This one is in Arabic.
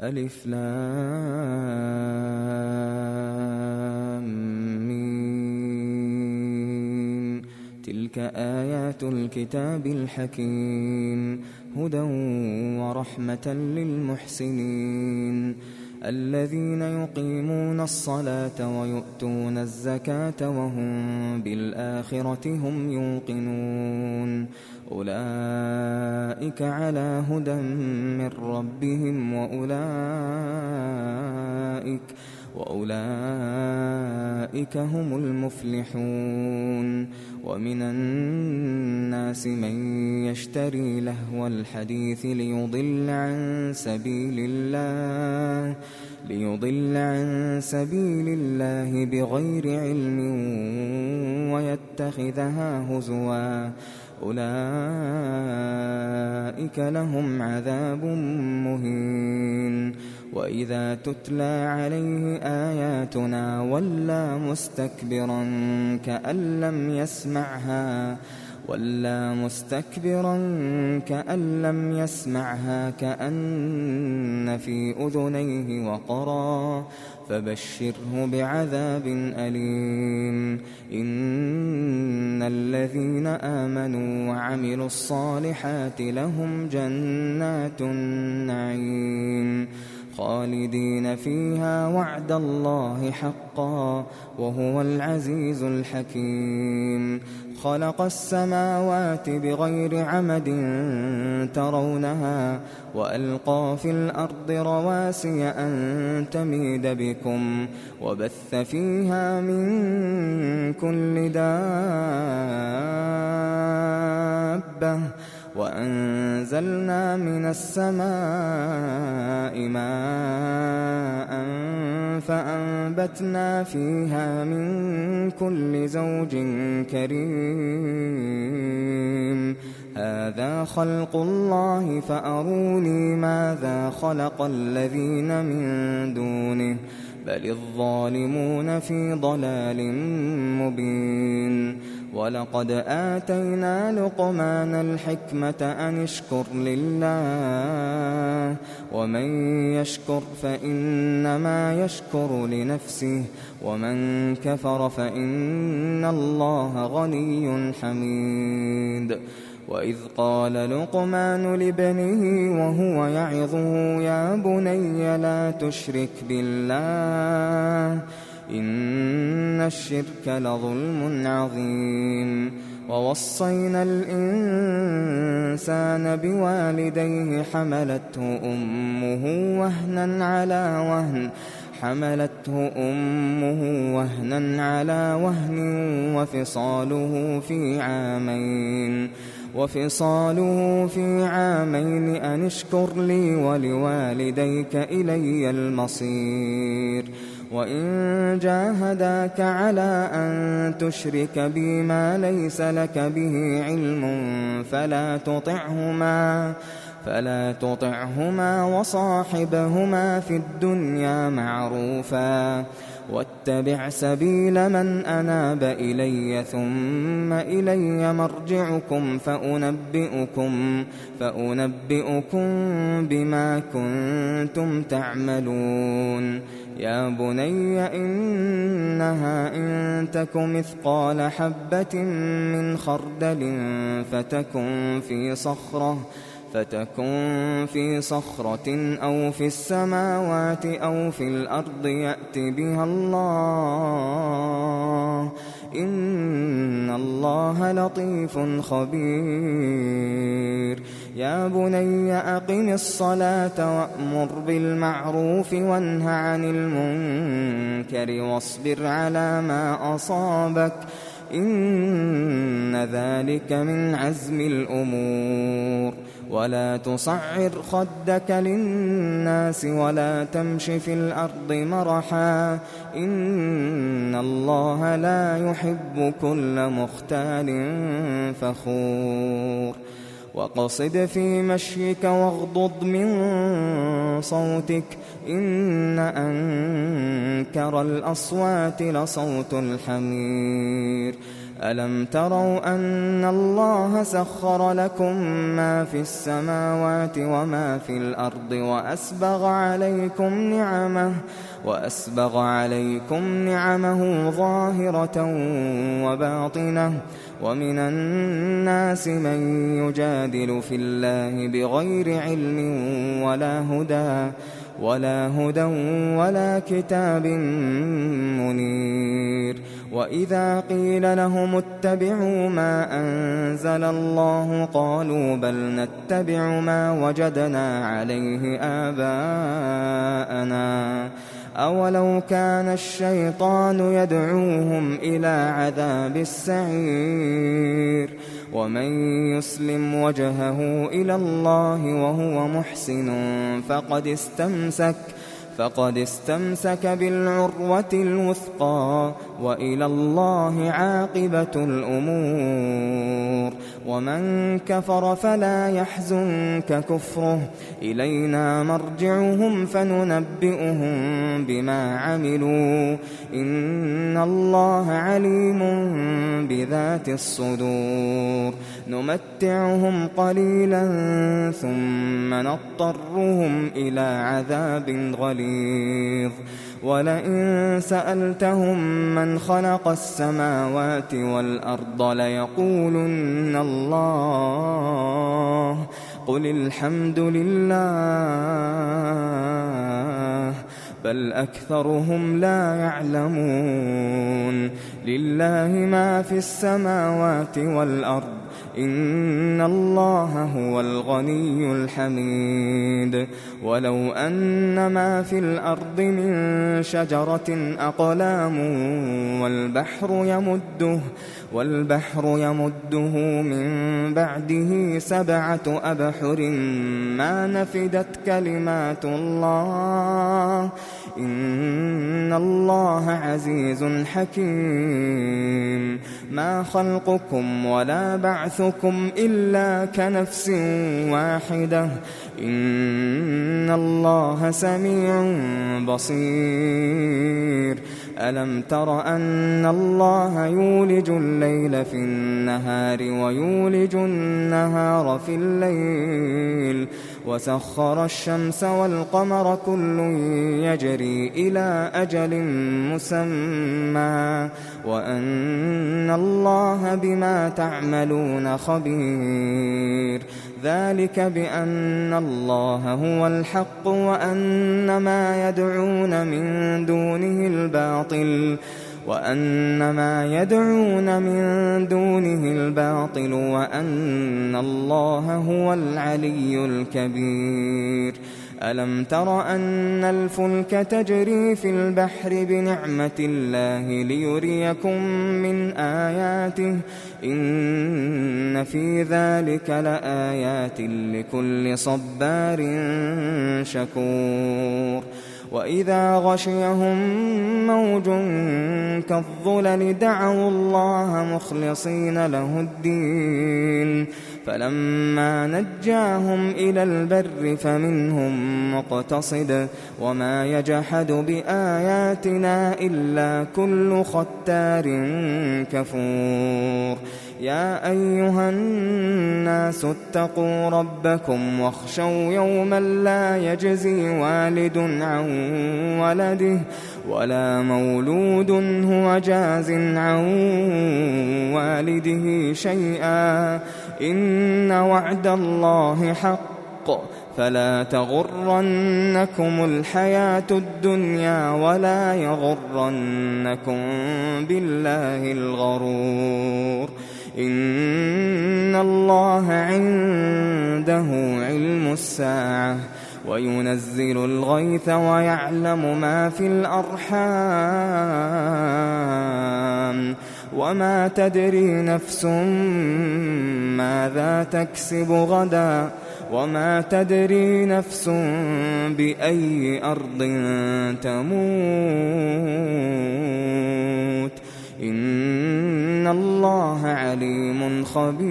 ألف لام تلك آيات الكتاب الحكيم. هدى ورحمة للمحسنين. الذين يقيمون الصلاة ويؤتون الزكاة وهم بالآخرة هم يوقنون. أولئك على هدى من ربهم وأولئك وأولئك هم المفلحون. ومن الناس من يشتري لهو الحديث ليضل عن سبيل الله ليضل عن سبيل الله بغير علم ويتخذها هزوا. أولئك لهم عذاب مهين. وإذا تتلى عليه آياتنا ولى مستكبرا كأن لم يسمعها ولى مستكبرا كأن لم يسمعها كأن في أذنيه وقرا فبشره بعذاب أليم. إن الذين آمنوا وعملوا الصالحات لهم جنات النعيم. خالدين فيها وعد الله حقا وهو العزيز الحكيم. خلق السماوات بغير عمد ترونها وألقى في الأرض رواسي أن تميد بكم وبث فيها من كل دابة وأنزلنا من السماء ماء فأنبتنا فيها من كل زوج كريم. هذا خلق الله فأروني ماذا خلق الذين من دونه. بل الظالمون في ضلال مبين. ولقد آتينا لقمان الحكمة أن اشكر لله ومن يشكر فإنما يشكر لنفسه ومن كفر فإن الله غني حميد وإذ قال لقمان لابنه وهو يعظه يا بني لا تشرك بالله إن الشرك لظلم عظيم. ووصينا الإنسان بوالديه حملته أمه وهنا على وهن. حملته أمه وهنا على وهن وفصاله في عامين. وفصاله في عامين أن اشكر لي ولوالديك إلي المصير. وإن جاهداك على أن تشرك بي ما ليس لك به علم فلا تطعهما فلا تطعهما وصاحبهما في الدنيا معروفا واتبع سبيل من أناب إلي ثم إلي مرجعكم فأنبئكم فأنبئكم بما كنتم تعملون. يا بني إنها إن تك مثقال حبة من خردل فتكن في صخرة فتكن في صخرة أو في السماوات أو في الأرض يأت بها الله. إن الله لطيف خبير. يا بني أقم الصلاة وأمر بالمعروف وانه عن المنكر واصبر على ما أصابك. إن ذلك من عزم الأمور. ولا تصعر خدك للناس ولا تمش في الأرض مرحا إن الله لا يحب كل مختال فخور وقصد في مشيك واغضض من صوتك إن أنكر الأصوات لصوت الحمير ألم تروا أن الله سخر لكم ما في السماوات وما في الأرض وأسبغ عليكم نعمه وأسبغ عليكم نعمه ظاهرة وباطنة ومن الناس من يجادل في الله بغير علم ولا هدى ولا هدى ولا كتاب منير وإذا قيل لهم اتبعوا ما أنزل الله قالوا بل نتبع ما وجدنا عليه آباءنا أولو كان الشيطان يدعوهم إلى عذاب السعير ومن يسلم وجهه إلى الله وهو محسن فقد استمسك فقد استمسك بالعروة الوثقى وإلى الله عاقبة الأمور. ومن كفر فلا يحزنك كفره. إلينا مرجعهم فننبئهم بما عملوا. إن الله عليم بذات الصدور. نمتعهم قليلا ثم نضطرهم إلى عذاب غليظ. ولئن سألتهم من خلق السماوات والأرض ليقولن الله. قل الحمد لله بل أكثرهم لا يعلمون. لله ما في السماوات والأرض إن الله هو الغني الحميد ولو أن ما في الأرض من شجرة أقلام والبحر يمده والبحر يمده من بعده سبعة أبحر ما نفدت كلمات الله. إن الله عزيز حكيم. ما خلقكم ولا بعثكم إلا كنفس واحدة. إن الله سميع بصير. ألم تر أن الله يولج الليل في النهار ويولج النهار في الليل وسخر الشمس والقمر كل يجري إلى أجل مسمى وأن الله بما تعملون خبير ذلك بأن الله هو الحق وأن ما يدعون من دونه الباطل وأن ما يدعون من دونه الباطل وأن الله هو العلي الكبير ألم تر أن الفلك تجري في البحر بنعمة الله ليريكم من آياته؟ إن في ذلك لآيات لكل صبار شكور. وإذا غشيهم موج كالظلل دعوا الله مخلصين له الدين فلما نجاهم إلى البر فمنهم مقتصد وما يجحد بآياتنا إلا كل ختار كفور يا أيها الناس اتقوا ربكم واخشوا يوما لا يجزي والد عن ولده ولا مولود هو جاز عن والده شيئا. إن وعد الله حق. فلا تغرنكم الحياة الدنيا ولا يغرنكم بالله الغرور. إن الله عنده علم الساعة وينزل الغيث ويعلم ما في الأرحام وما تدري نفس ماذا تكسب غدا وما تدري نفس بأي أرض تموت إن الله عليم خبير.